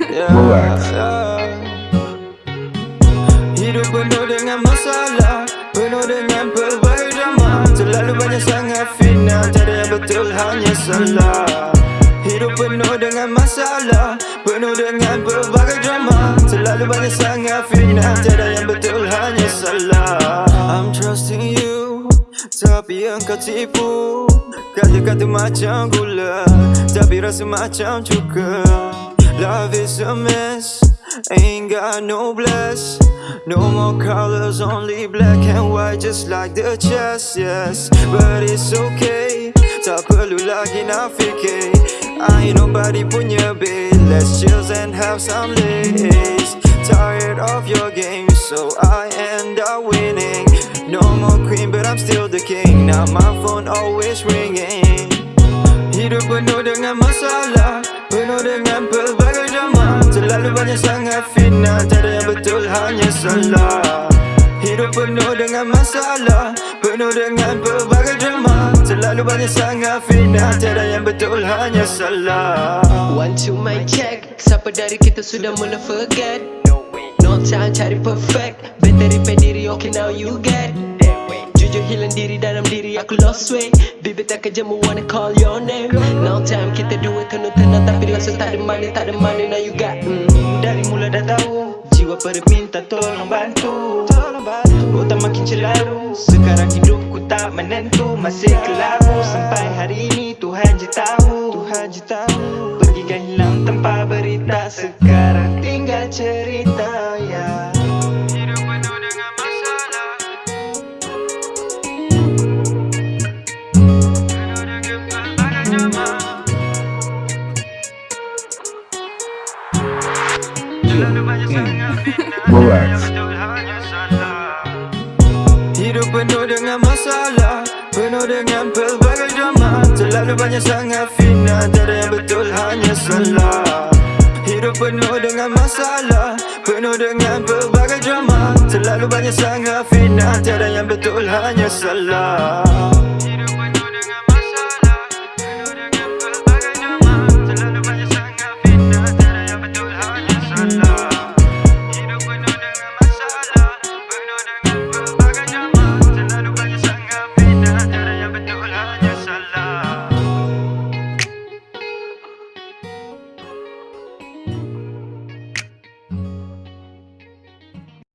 Relax. Hidup penuh dengan masalah Penuh dengan pelbagai drama Terlalu banyak sangat final Tiada yang betul hanya salah. Hidup penuh dengan masalah Penuh dengan pelbagai drama. Terlalu banyak sangat final Tiada yang betul hanya salah. I'm trusting you Tapi engkau tipu. Kata-kata macam gula Tapi rasa macam cuka Love is a mess. Ain't got no bless. No more colors, only black and white Just like the chest, yes. But it's okay. Tak perlu lagi nak fikir I ain't nobody punya babe Let's chill and have some lace Tired of your game So I end up winning. No more queen but I'm still the king. Now my phone always ringing. Hidup penuh dengan masalah Penuh dengan pelbagai drama Terlalu banyak sangat final Tiada yang betul hanya salah. Hidup penuh dengan masalah. Penuh dengan pelbagai drama Terlalu banyak sangat final Tiada yang betul hanya salah. One to my check. Siapa dari kita sudah mula forget? No time cari perfect. Better repair diri okay now you get. Jujur hilang diri dalam diri aku lost weight. Bibir tak kerja mu wanna call your name. No time kita dua rasa tak ada money tak ada money now you got mm. Dari mula dah tahu Jiwa perminta tolong bantu. Tolong bantu. Otak makin celaru Sekarang hidupku tak menentu. Masih kelabu Sampai hari ini Tuhan je tahu. Tuhan je tahu. Pergikan hilang tanpa berita Sekarang tinggal cerita Salah Hidup penuh dengan masalah Penuh dengan pelbagai drama. Terlalu banyak sangat fitnah Tiada yang betul hanya salah. Hidup penuh dengan masalah Penuh dengan pelbagai drama. Terlalu banyak sangat fitnah Tiada yang betul hanya salah